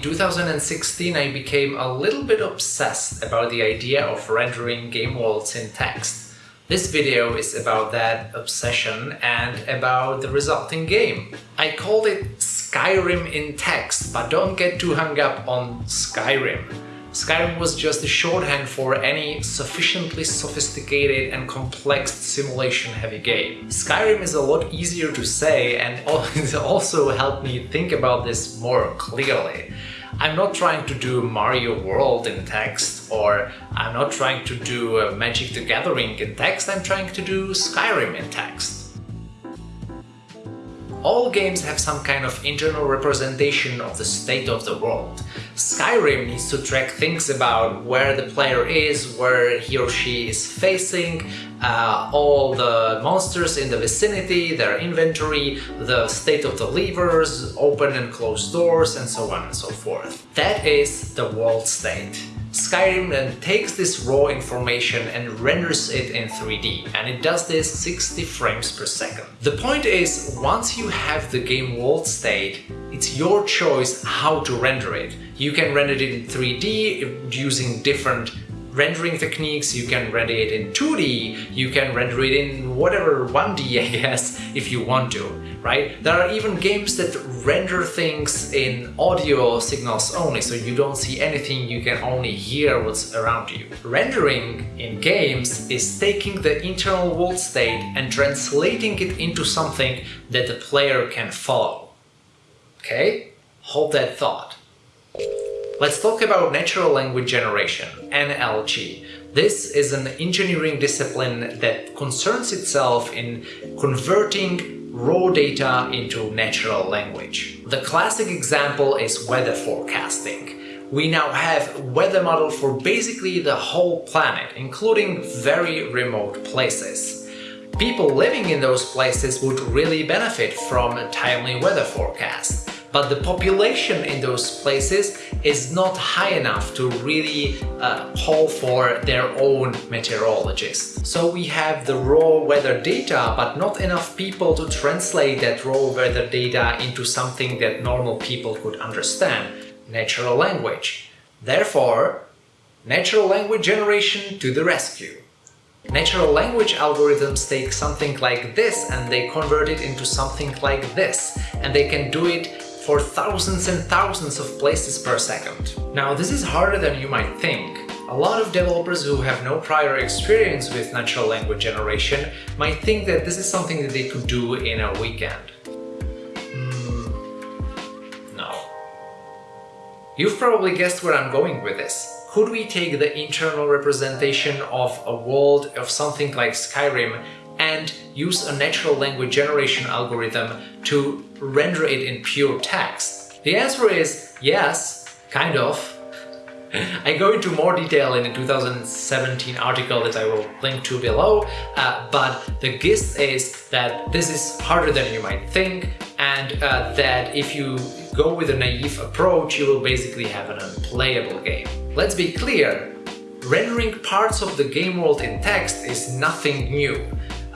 in 2016 I became a little bit obsessed about the idea of rendering game worlds in text. This video is about that obsession and about the resulting game. I called it Skyrim in text, but don't get too hung up on Skyrim. Skyrim was just a shorthand for any sufficiently sophisticated and complex simulation-heavy game. Skyrim is a lot easier to say and it also helped me think about this more clearly. I'm not trying to do Mario World in text, or I'm not trying to do uh, Magic the Gathering in text, I'm trying to do Skyrim in text. All games have some kind of internal representation of the state of the world. Skyrim needs to track things about where the player is, where he or she is facing, uh, all the monsters in the vicinity, their inventory, the state of the levers, open and closed doors, and so on and so forth. That is the world state. Skyrim then takes this raw information and renders it in 3D, and it does this 60 frames per second. The point is, once you have the game world state, it's your choice how to render it. You can render it in 3D using different rendering techniques, you can render it in 2D, you can render it in whatever 1D I guess if you want to, right? There are even games that render things in audio signals only, so you don't see anything, you can only hear what's around you. Rendering in games is taking the internal world state and translating it into something that the player can follow. Okay? Hold that thought. Let's talk about natural language generation, NLG. This is an engineering discipline that concerns itself in converting raw data into natural language. The classic example is weather forecasting. We now have weather model for basically the whole planet, including very remote places. People living in those places would really benefit from a timely weather forecast but the population in those places is not high enough to really uh, call for their own meteorologist. So we have the raw weather data, but not enough people to translate that raw weather data into something that normal people could understand, natural language. Therefore, natural language generation to the rescue. Natural language algorithms take something like this and they convert it into something like this and they can do it for thousands and thousands of places per second. Now this is harder than you might think. A lot of developers who have no prior experience with natural language generation might think that this is something that they could do in a weekend. Mm, no. You've probably guessed where I'm going with this. Could we take the internal representation of a world of something like Skyrim use a natural language generation algorithm to render it in pure text? The answer is yes, kind of. I go into more detail in a 2017 article that I will link to below, uh, but the gist is that this is harder than you might think and uh, that if you go with a naive approach, you will basically have an unplayable game. Let's be clear, rendering parts of the game world in text is nothing new.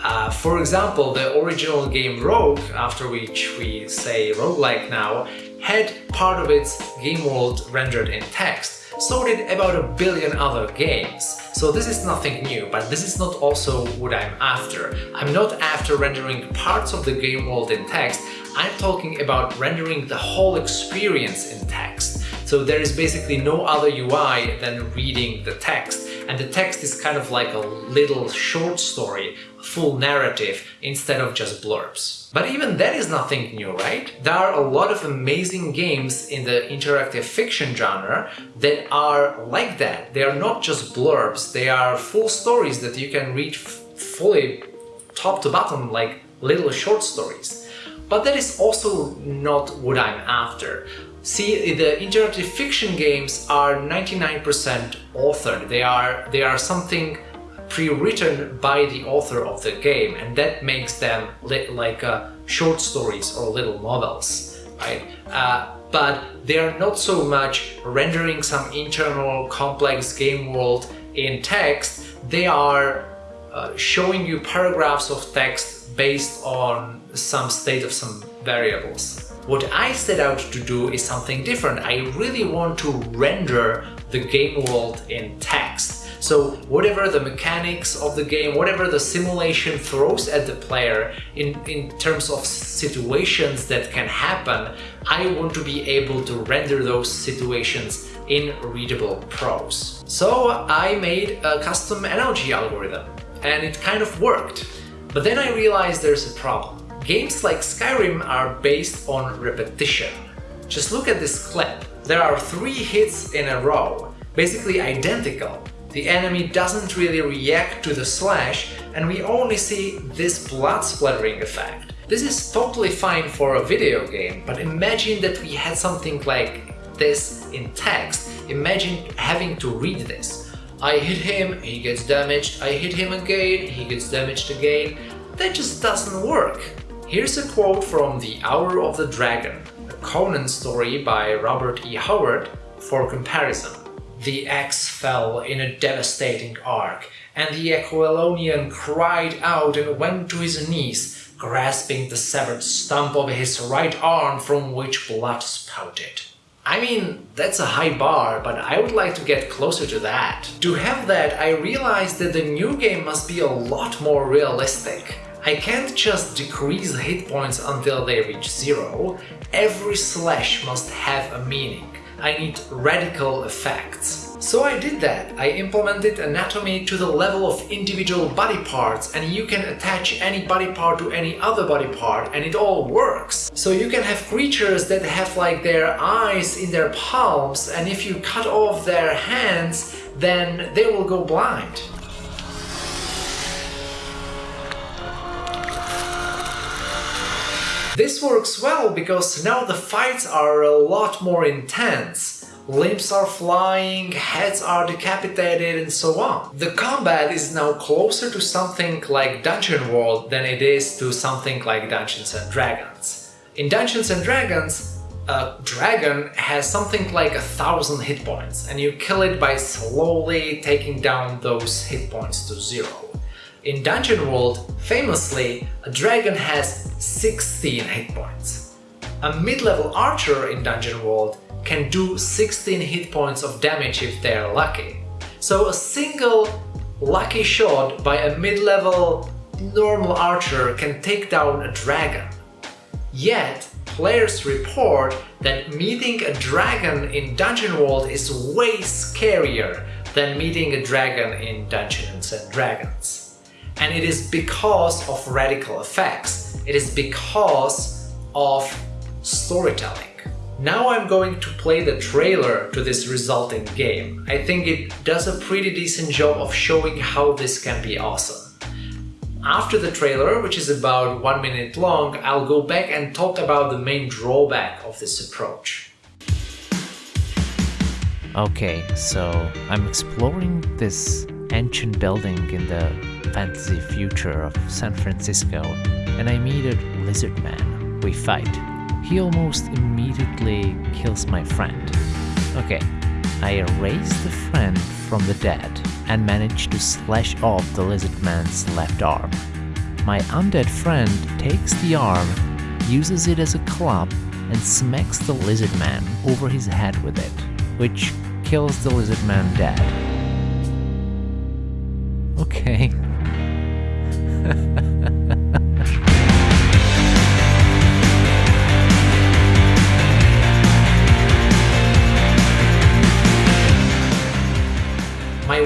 Uh, for example, the original game Rogue, after which we say roguelike now, had part of its game world rendered in text. So did about a billion other games. So this is nothing new, but this is not also what I'm after. I'm not after rendering parts of the game world in text, I'm talking about rendering the whole experience in text. So there is basically no other UI than reading the text and the text is kind of like a little short story, full narrative, instead of just blurbs. But even that is nothing new, right? There are a lot of amazing games in the interactive fiction genre that are like that. They are not just blurbs, they are full stories that you can read fully top to bottom like little short stories. But that is also not what I'm after. See, the interactive fiction games are 99% authored. They are, they are something pre-written by the author of the game and that makes them like uh, short stories or little novels, right? Uh, but they are not so much rendering some internal complex game world in text, they are uh, showing you paragraphs of text based on some state of some variables. What I set out to do is something different. I really want to render the game world in text. So whatever the mechanics of the game, whatever the simulation throws at the player in, in terms of situations that can happen, I want to be able to render those situations in readable prose. So I made a custom NLG algorithm and it kind of worked. But then I realized there's a problem. Games like Skyrim are based on repetition. Just look at this clip. There are three hits in a row, basically identical, the enemy doesn't really react to the slash and we only see this blood splattering effect. This is totally fine for a video game, but imagine that we had something like this in text. Imagine having to read this. I hit him, he gets damaged, I hit him again, he gets damaged again. That just doesn't work. Here's a quote from The Hour of the Dragon, a Conan story by Robert E. Howard, for comparison. The axe fell in a devastating arc, and the Aquilonian cried out and went to his knees, grasping the severed stump of his right arm from which blood spouted. I mean, that's a high bar, but I would like to get closer to that. To have that, I realized that the new game must be a lot more realistic. I can't just decrease hit points until they reach zero. Every slash must have a meaning. I need radical effects. So I did that. I implemented anatomy to the level of individual body parts and you can attach any body part to any other body part and it all works. So you can have creatures that have like their eyes in their palms and if you cut off their hands then they will go blind. This works well because now the fights are a lot more intense. Limbs are flying, heads are decapitated and so on. The combat is now closer to something like Dungeon World than it is to something like Dungeons and Dragons. In Dungeons and Dragons, a dragon has something like a thousand hit points and you kill it by slowly taking down those hit points to zero. In Dungeon World, famously, a dragon has 16 hit points. A mid-level archer in Dungeon World can do 16 hit points of damage if they're lucky. So a single lucky shot by a mid-level normal archer can take down a dragon. Yet, players report that meeting a dragon in Dungeon World is way scarier than meeting a dragon in Dungeons and Dragons. And it is because of radical effects. It is because of storytelling. Now I'm going to play the trailer to this resulting game. I think it does a pretty decent job of showing how this can be awesome. After the trailer, which is about one minute long, I'll go back and talk about the main drawback of this approach. Okay, so I'm exploring this ancient building in the fantasy future of San Francisco and I meet a lizard man. We fight. He almost immediately kills my friend. Okay, I erase the friend from the dead and manage to slash off the lizard man's left arm. My undead friend takes the arm, uses it as a club and smacks the lizard man over his head with it, which kills the lizard man dead. Okay, My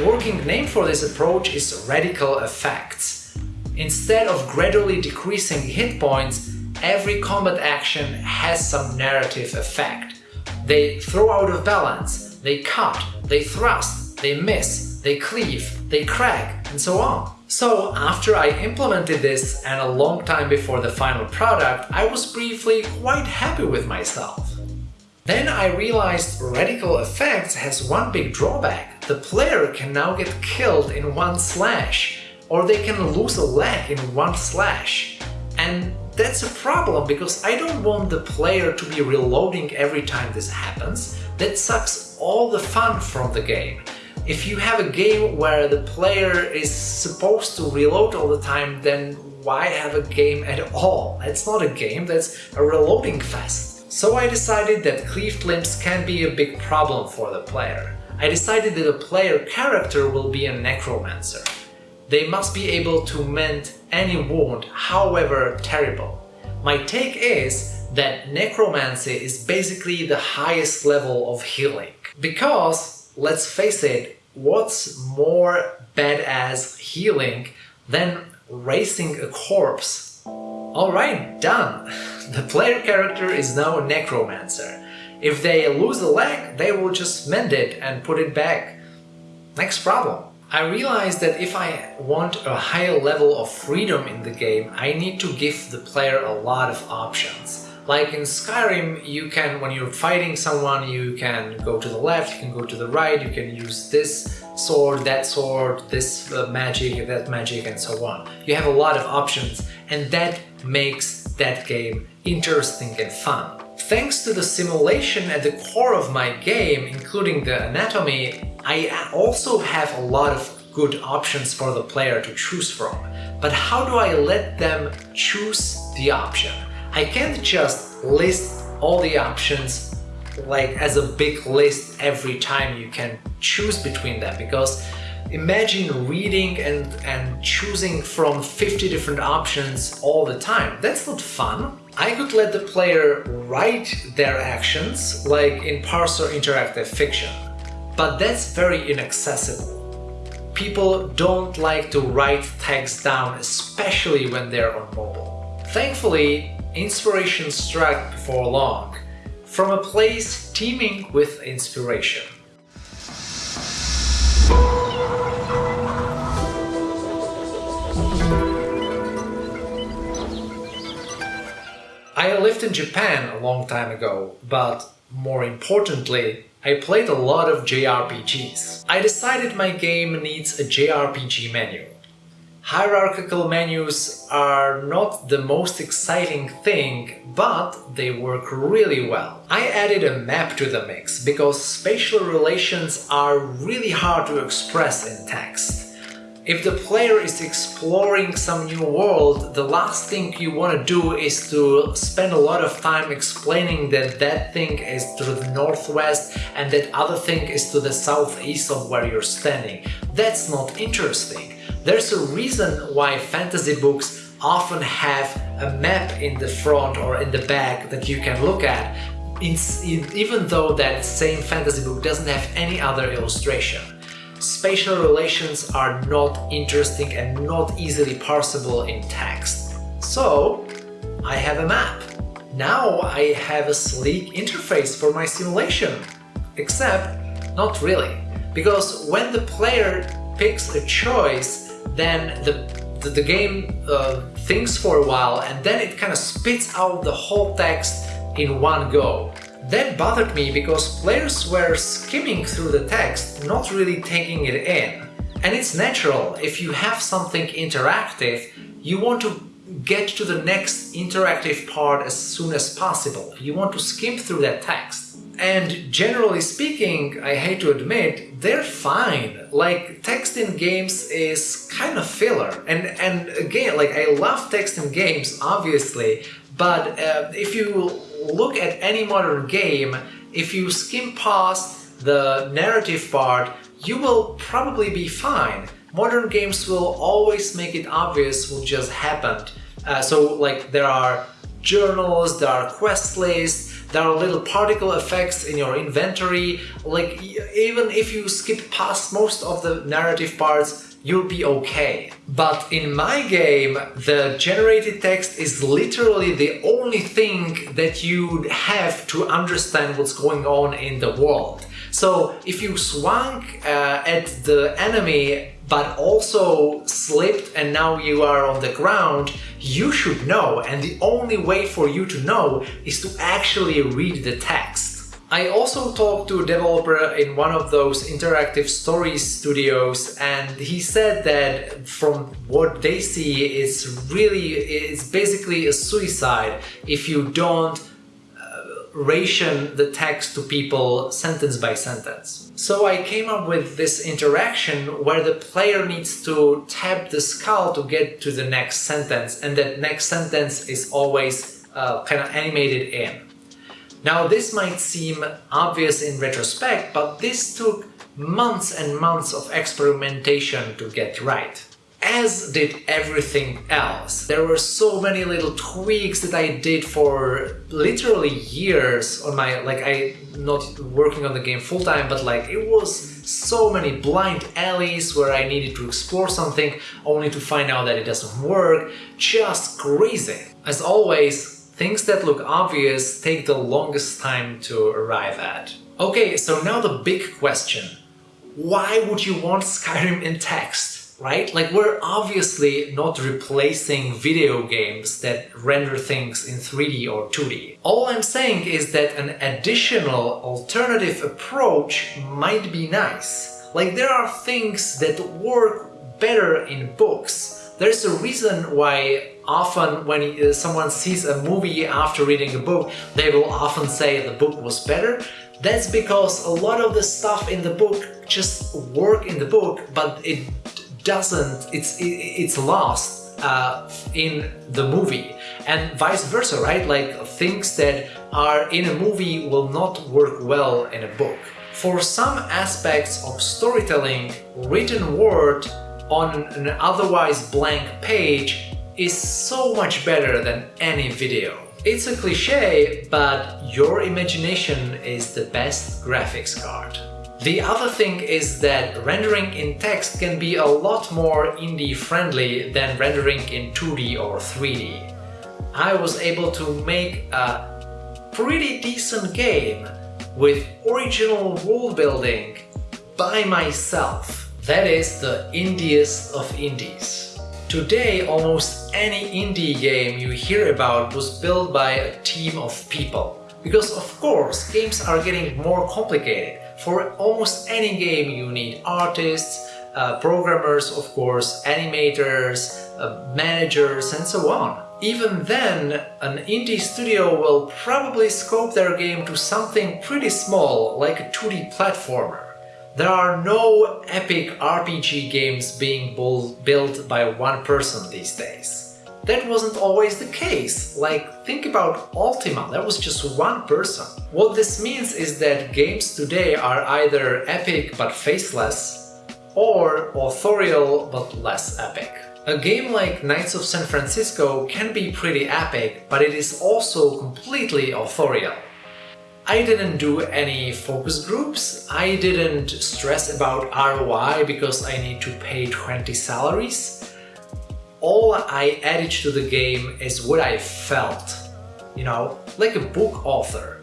working name for this approach is Radical Effects. Instead of gradually decreasing hit points, every combat action has some narrative effect. They throw out of balance, they cut, they thrust, they miss, they cleave, they crack, and so on. So after I implemented this and a long time before the final product, I was briefly quite happy with myself. Then I realized Radical Effects has one big drawback. The player can now get killed in one slash, or they can lose a leg in one slash. And that's a problem because I don't want the player to be reloading every time this happens. That sucks all the fun from the game. If you have a game where the player is supposed to reload all the time, then why have a game at all? It's not a game, that's a reloading fest. So I decided that cleaved limbs can be a big problem for the player. I decided that the player character will be a necromancer. They must be able to mend any wound, however terrible. My take is that necromancy is basically the highest level of healing. Because, let's face it, what's more badass healing than raising a corpse? Alright, done! The player character is now a necromancer. If they lose a leg, they will just mend it and put it back. Next problem. I realized that if I want a higher level of freedom in the game, I need to give the player a lot of options. Like in Skyrim, you can, when you're fighting someone, you can go to the left, you can go to the right, you can use this sword, that sword, this uh, magic, that magic, and so on. You have a lot of options, and that makes that game interesting and fun. Thanks to the simulation at the core of my game, including the anatomy, I also have a lot of good options for the player to choose from. But how do I let them choose the option? I can't just list all the options like as a big list every time you can choose between them because imagine reading and, and choosing from 50 different options all the time. That's not fun. I could let the player write their actions like in Parser Interactive Fiction, but that's very inaccessible. People don't like to write text down, especially when they're on mobile. Thankfully, inspiration struck before long, from a place teeming with inspiration. I lived in Japan a long time ago, but more importantly, I played a lot of JRPGs. I decided my game needs a JRPG menu. Hierarchical menus are not the most exciting thing, but they work really well. I added a map to the mix, because spatial relations are really hard to express in text. If the player is exploring some new world, the last thing you want to do is to spend a lot of time explaining that that thing is to the northwest and that other thing is to the southeast of where you're standing. That's not interesting. There's a reason why fantasy books often have a map in the front or in the back that you can look at, even though that same fantasy book doesn't have any other illustration. Spatial relations are not interesting and not easily parsable in text. So, I have a map. Now I have a sleek interface for my simulation. Except, not really. Because when the player picks a choice, then the, the, the game uh, thinks for a while and then it kind of spits out the whole text in one go. That bothered me because players were skimming through the text, not really taking it in. And it's natural, if you have something interactive, you want to get to the next interactive part as soon as possible. You want to skim through that text. And generally speaking, I hate to admit, they're fine. Like, text in games is kind of filler. And, and again, like, I love text in games, obviously, but uh, if you look at any modern game, if you skim past the narrative part, you will probably be fine. Modern games will always make it obvious what just happened. Uh, so, like, there are journals, there are quest lists, there are little particle effects in your inventory, like even if you skip past most of the narrative parts, you'll be okay. But in my game, the generated text is literally the only thing that you have to understand what's going on in the world. So if you swung uh, at the enemy but also slipped and now you are on the ground, you should know and the only way for you to know is to actually read the text. I also talked to a developer in one of those interactive story studios and he said that from what they see it's really it's basically a suicide if you don't ration the text to people sentence by sentence. So I came up with this interaction where the player needs to tap the skull to get to the next sentence and that next sentence is always uh, kind of animated in. Now this might seem obvious in retrospect, but this took months and months of experimentation to get right as did everything else. There were so many little tweaks that I did for literally years on my, like I not working on the game full time, but like it was so many blind alleys where I needed to explore something only to find out that it doesn't work. Just crazy. As always, things that look obvious take the longest time to arrive at. Okay, so now the big question. Why would you want Skyrim in text? Right? Like we're obviously not replacing video games that render things in 3D or 2D. All I'm saying is that an additional alternative approach might be nice. Like there are things that work better in books. There's a reason why often when uh, someone sees a movie after reading a book, they will often say the book was better. That's because a lot of the stuff in the book just work in the book, but it doesn't, it's, it's lost uh, in the movie and vice versa, right? Like things that are in a movie will not work well in a book. For some aspects of storytelling, written word on an otherwise blank page is so much better than any video. It's a cliche, but your imagination is the best graphics card. The other thing is that rendering in text can be a lot more indie friendly than rendering in 2D or 3D. I was able to make a pretty decent game with original world building by myself. That is the indiest of indies. Today almost any indie game you hear about was built by a team of people. Because of course games are getting more complicated for almost any game you need artists, uh, programmers of course, animators, uh, managers and so on. Even then, an indie studio will probably scope their game to something pretty small, like a 2D platformer. There are no epic RPG games being built by one person these days. That wasn't always the case. Like, think about Ultima, that was just one person. What this means is that games today are either epic but faceless, or authorial but less epic. A game like Knights of San Francisco can be pretty epic, but it is also completely authorial. I didn't do any focus groups, I didn't stress about ROI because I need to pay 20 salaries, all I added to the game is what I felt, you know, like a book author.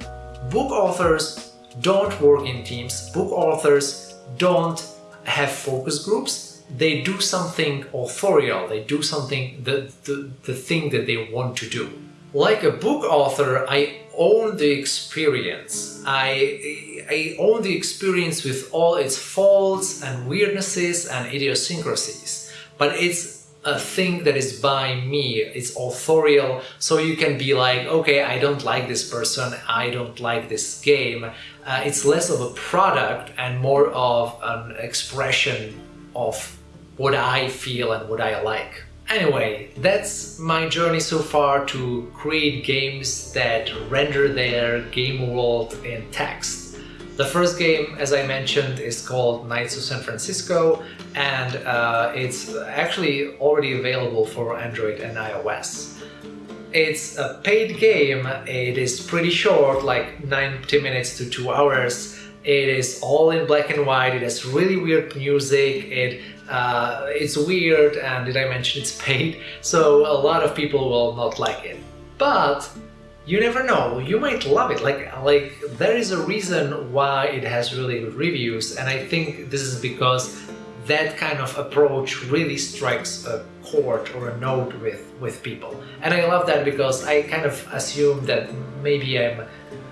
Book authors don't work in teams, book authors don't have focus groups, they do something authorial, they do something, the, the, the thing that they want to do. Like a book author, I own the experience. I, I own the experience with all its faults and weirdnesses and idiosyncrasies. But it's a thing that is by me, it's authorial, so you can be like, okay, I don't like this person, I don't like this game. Uh, it's less of a product and more of an expression of what I feel and what I like. Anyway, that's my journey so far to create games that render their game world in text. The first game, as I mentioned, is called Knights of San Francisco and uh, it's actually already available for Android and iOS. It's a paid game, it is pretty short, like 90 minutes to 2 hours. It is all in black and white, it has really weird music, it uh, it's weird and did I mention it's paid, so a lot of people will not like it. But you never know, you might love it, like, like there is a reason why it has really good reviews and I think this is because that kind of approach really strikes a chord or a note with, with people. And I love that because I kind of assume that maybe I'm,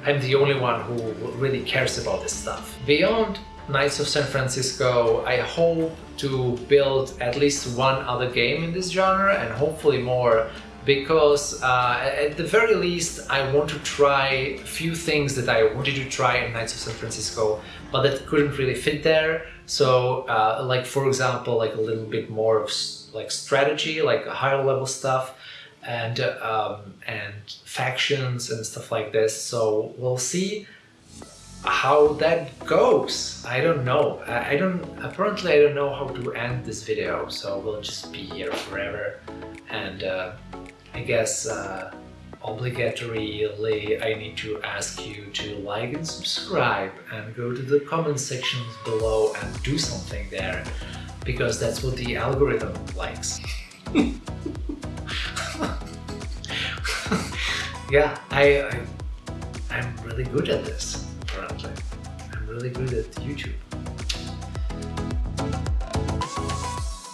I'm the only one who really cares about this stuff. Beyond Knights of San Francisco, I hope to build at least one other game in this genre and hopefully more because uh, at the very least I want to try a few things that I wanted to try in Knights of San Francisco but that couldn't really fit there so uh, like for example like a little bit more of like strategy like higher level stuff and um, and factions and stuff like this. So we'll see how that goes. I don't know. I, I don't. Apparently, I don't know how to end this video. So we'll just be here forever. And uh, I guess uh, obligatorily I need to ask you to like and subscribe and go to the comment sections below and do something there because that's what the algorithm likes. yeah, I, I I'm really good at this apparently. I'm really good at YouTube.